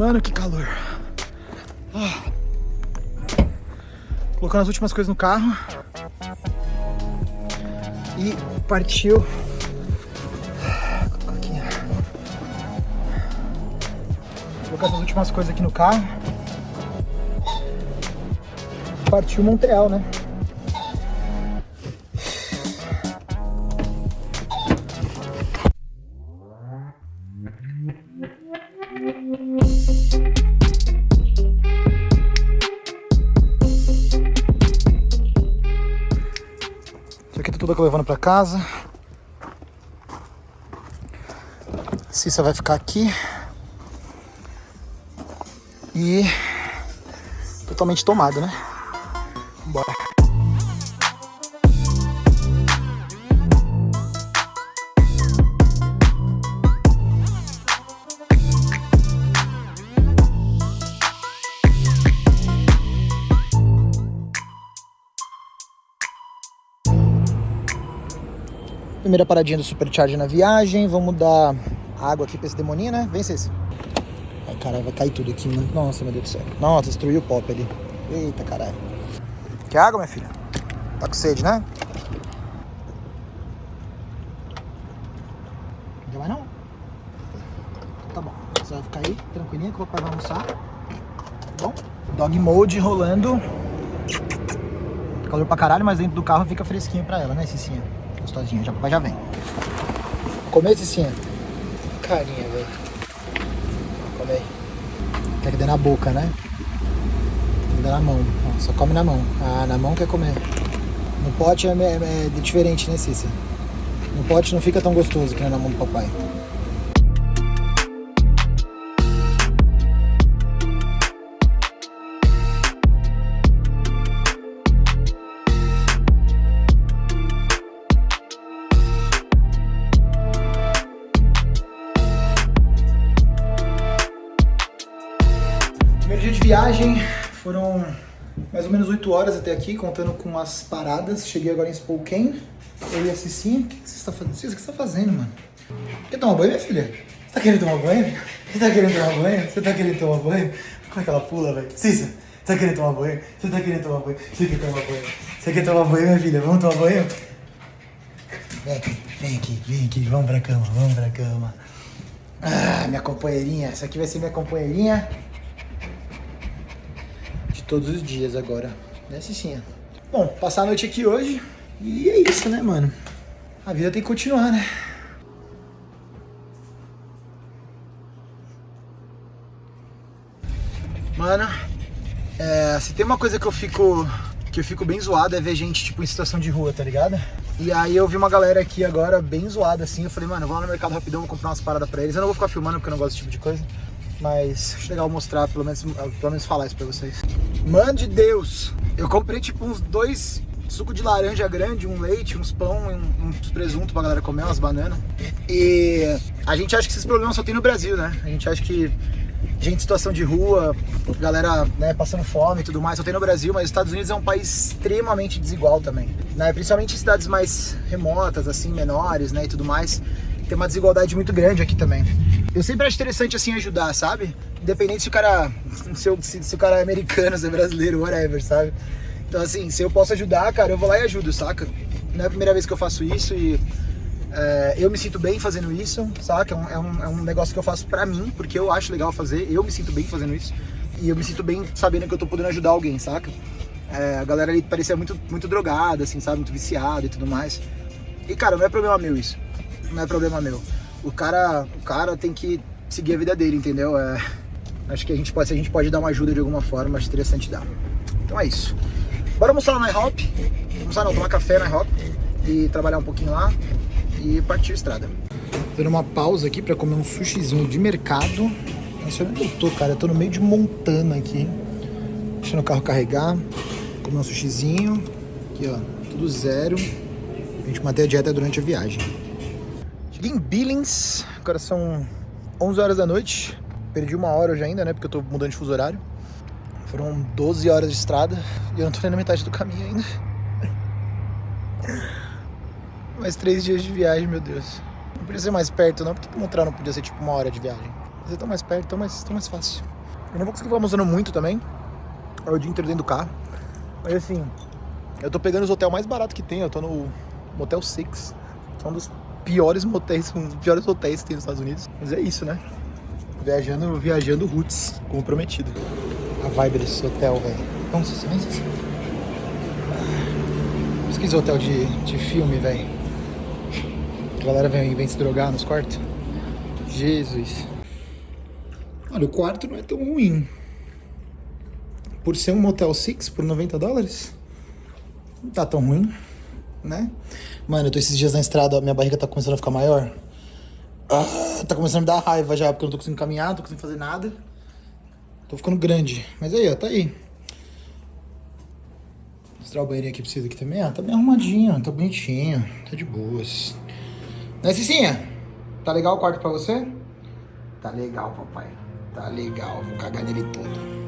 Mano, que calor. Ah. Colocando as últimas coisas no carro. E partiu. Colocando as últimas coisas aqui no carro. Partiu Montreal, né? Tudo que eu levando para casa. Cissa vai ficar aqui. E totalmente tomado, né? Primeira paradinha do Supercharge na viagem. Vamos dar água aqui pra esse demoninho, né? Vem, Cês. Ai, caralho, vai cair tudo aqui, mano. Nossa, meu Deus do céu. Nossa, destruiu o pop ali. Eita, caralho. Quer água, minha filha? Tá com sede, né? Não quer mais não? Tá bom. Você vai ficar aí, tranquilinha, que o papai vai almoçar. Tá bom? Dog mode rolando. Calor pra caralho, mas dentro do carro fica fresquinho pra ela, né, Cicinha? Gostosinha. Já, já vem. Comer, Cicinha? Carinha, velho. Come aí. Quer que dê na boca, né? Tem que dar na mão. Só come na mão. Ah, na mão quer comer. No pote é, é, é diferente, né, Cícia? No pote não fica tão gostoso que na mão do papai. Viagem foram mais ou menos 8 horas até aqui, contando com as paradas. Cheguei agora em Spokane. Eu e a Cicinha. O que você está fazendo? Cissa, o que você está fazendo, mano? Quer tomar banho, minha filha? Você tá querendo tomar banho? Você tá querendo tomar banho? Você tá querendo tomar banho? Como é que ela pula, velho? Cissa, você tá querendo tomar banho? Você tá querendo tomar banho? Você quer tomar banho? Você quer tomar banho, minha filha? Vamos tomar banho? Vem aqui, vem aqui, vem aqui. Vamos pra cama, vamos pra cama. Ah, minha companheirinha. Essa aqui vai ser minha companheirinha todos os dias agora, né, Cicinha? Bom, passar a noite aqui hoje e é isso, né, mano? A vida tem que continuar, né? Mano, é, se tem uma coisa que eu fico que eu fico bem zoado é ver gente, tipo, em situação de rua, tá ligado? E aí eu vi uma galera aqui agora bem zoada, assim, eu falei, mano, vou lá no mercado rapidão, vou comprar umas paradas pra eles. Eu não vou ficar filmando porque eu não gosto desse tipo de coisa. Mas acho legal mostrar, pelo menos, pelo menos falar isso pra vocês. Mano de Deus, eu comprei tipo uns dois suco de laranja grande, um leite, uns pão, um, uns presunto pra galera comer, umas bananas. E a gente acha que esses problemas só tem no Brasil, né? A gente acha que gente em situação de rua, galera né, passando fome e tudo mais, só tem no Brasil, mas os Estados Unidos é um país extremamente desigual também, né? Principalmente em cidades mais remotas, assim, menores, né, e tudo mais. Tem uma desigualdade muito grande aqui também. Eu sempre acho interessante, assim, ajudar, sabe? Independente se o cara, se, se, se o cara é americano, se é brasileiro, whatever, sabe? Então, assim, se eu posso ajudar, cara, eu vou lá e ajudo, saca? Não é a primeira vez que eu faço isso e é, eu me sinto bem fazendo isso, saca? É um, é um, é um negócio que eu faço pra mim, porque eu acho legal fazer, eu me sinto bem fazendo isso. E eu me sinto bem sabendo que eu tô podendo ajudar alguém, saca? É, a galera ali parecia muito, muito drogada, assim, sabe? Muito viciada e tudo mais. E, cara, não é problema meu isso. Não é problema meu o cara, o cara tem que seguir a vida dele, entendeu? É, acho que a gente pode, se a gente pode dar uma ajuda de alguma forma, acho interessante dar. Então é isso. Bora almoçar lá na IHOP. Almoçar não, tomar café na IHOP e trabalhar um pouquinho lá e partir a estrada. Dando uma pausa aqui pra comer um sushizinho de mercado. Nossa, onde eu tô, cara? Eu tô no meio de Montana aqui. Deixando o carro carregar. Comer um sushizinho. Aqui, ó. Tudo zero. A gente manter a dieta durante a viagem. Em Billings, agora são 11 horas da noite. Perdi uma hora hoje ainda, né? Porque eu tô mudando de fuso horário. Foram 12 horas de estrada e eu não tô nem na metade do caminho ainda. Mais três dias de viagem, meu Deus. Não podia ser mais perto, não. Por que Montreal não podia ser tipo uma hora de viagem? Mas é tão mais perto, tão mais, tão mais fácil. Eu não vou conseguir ficar mostrando muito também. É o dia inteiro dentro do carro. Mas assim, eu tô pegando os hotéis mais baratos que tem. Eu tô no Motel Six. Que é um dos piores motéis, um piores hotéis que tem nos Estados Unidos. Mas é isso, né? Viajando, viajando roots, como prometido. A vibe desse hotel, velho. Nossa, silêncio assim. Pesquisa hotel de, de filme, velho. A galera vem, vem se drogar nos quartos. Jesus. Olha, o quarto não é tão ruim. Por ser um Motel Six por 90 dólares, não tá tão ruim, né? Mano, eu tô esses dias na estrada, minha barriga tá começando a ficar maior. Ah, tá começando a me dar raiva já, porque eu não tô conseguindo caminhar, não tô conseguindo fazer nada. Tô ficando grande. Mas aí, ó, tá aí. Vou mostrar o banheirinho aqui pra vocês aqui também. Ah, tá bem arrumadinho, tá bonitinho, tá de boas. Né, Cicinha? Tá legal o quarto pra você? Tá legal, papai. Tá legal, vou cagar nele todo.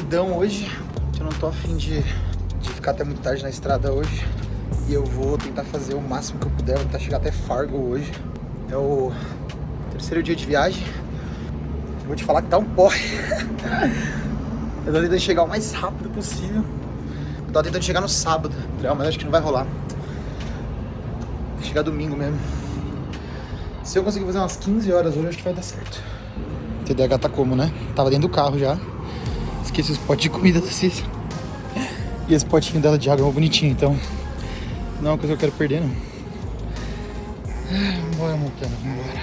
Acordecidão hoje, eu não tô afim de, de ficar até muito tarde na estrada hoje. E eu vou tentar fazer o máximo que eu puder, vou tentar chegar até Fargo hoje. É o terceiro dia de viagem. Vou te falar que tá um porre. eu tô tentando chegar o mais rápido possível. Eu tava tentando chegar no sábado, mas acho que não vai rolar. Chegar domingo mesmo. Se eu conseguir fazer umas 15 horas hoje, acho que vai dar certo. TDH tá como, né? Tava dentro do carro já. Esqueci os potes de comida da Cícera. E esse potinho dela de água é bonitinho, então não é uma coisa que eu quero perder, não. Vambora, Montana, vambora.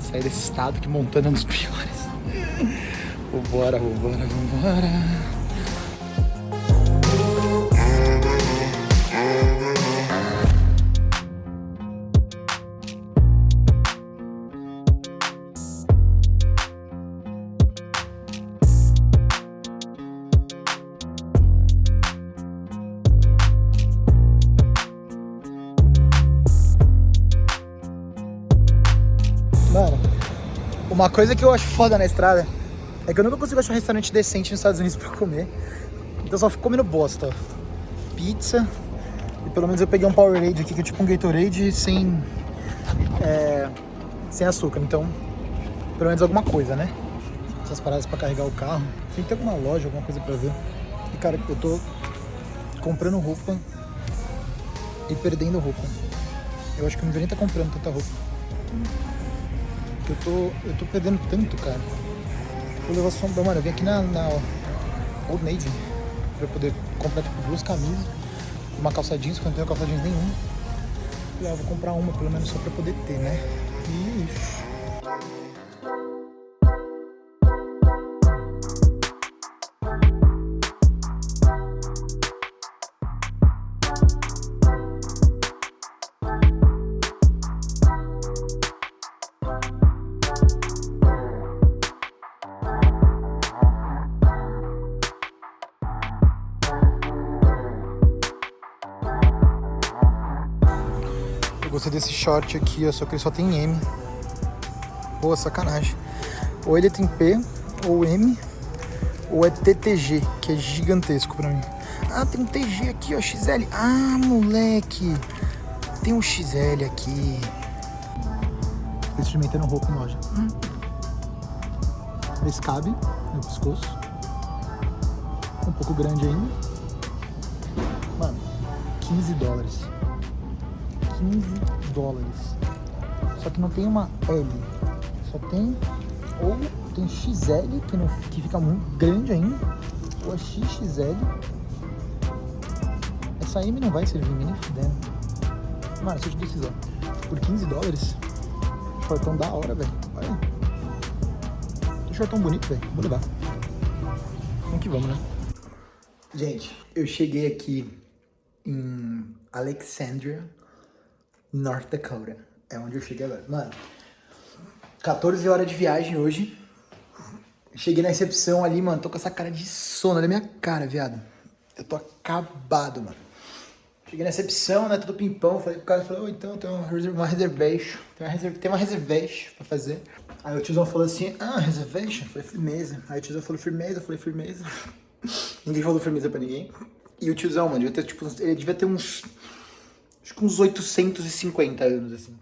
Sair desse estado que Montana é um dos piores. Vambora, vambora, vambora. Uma coisa que eu acho foda na estrada é que eu nunca consigo achar um restaurante decente nos Estados Unidos pra comer. Então só fico comendo bosta. Pizza. E pelo menos eu peguei um Powerade aqui, que é tipo um Gatorade sem... É, sem açúcar. Então, pelo menos alguma coisa, né? Essas paradas pra carregar o carro. Tem que ter alguma loja, alguma coisa pra ver. E cara, eu tô comprando roupa e perdendo roupa. Eu acho que eu não deveria estar comprando tanta roupa. Eu tô, eu tô perdendo tanto, cara. Vou levar sombra. Mano, eu vim aqui na, na Old Navy pra poder comprar tipo duas camisas, uma calça jeans, eu não tenho calça jeans nenhuma. E ah, vou comprar uma pelo menos só pra poder ter, né? Gostei desse short aqui, ó, só que ele só tem M. Pô, sacanagem. Ou ele tem P, ou M, ou é TTG, que é gigantesco pra mim. Ah, tem um TG aqui, ó, XL. Ah, moleque. Tem um XL aqui. Tô experimentando roupa em loja. Hum. Esse cabe no pescoço. Um pouco grande ainda. Mano, 15 dólares. 15 dólares. Só que não tem uma L, só tem ou tem XL, que, não, que fica muito grande ainda, ou a XXL. Essa M não vai servir nem fudendo. Mano, se eu te decisão, por 15 dólares, shortão da hora, velho. Olha. Que shortão bonito, velho. Vou levar. Vamos que vamos, né? Gente, eu cheguei aqui em Alexandria, North Dakota. É onde eu cheguei agora. Mano, 14 horas de viagem hoje. Cheguei na recepção ali, mano. Tô com essa cara de sono. Olha a minha cara, viado. Eu tô acabado, mano. Cheguei na recepção, né, tudo pimpão, falei pro cara, falei, oh, então tem uma reserva- uma reservation, tem uma, reserva, tem uma reservation pra fazer. Aí o tiozão falou assim, ah, reservation? Eu falei, firmeza. Aí o tiozão falou, firmeza, eu falei, firmeza. ninguém falou firmeza pra ninguém. E o tiozão, mano, devia ter, tipo, ele devia ter uns, acho que uns 850 anos, assim.